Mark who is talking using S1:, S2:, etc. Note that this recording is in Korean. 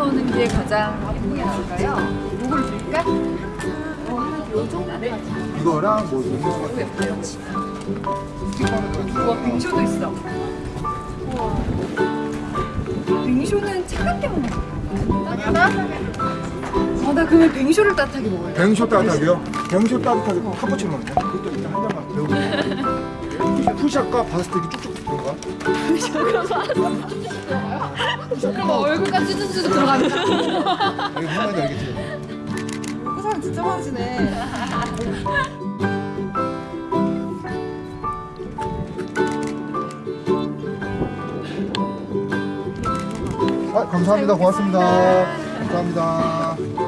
S1: 오는 게 가장 예쁘게 나올까요? 목을 줄까? 어, 하나 요정도
S2: 이거랑 뭐 이거
S1: 예뻐요. 우와 빙쇼도 있어. 우와. 빙쇼는 차갑게 먹는 거. 하나. 아, 나 그러면 빙쇼를 따뜻하게 먹어요.
S2: 뱅쇼 따뜻하게요? 뱅쇼 따뜻하게 카푸치노는요? 그것도 일단 한 잔만 배우고 푸샷과 바스틱이 쭉쭉 들어가
S1: 그럼 얼굴까지 쭈쭈쭈 들어갑니다.
S2: 이게 말인지 알겠지?
S3: 그 사람 진짜 많으시네.
S2: 아, 감사합니다 고맙습니다 감사합니다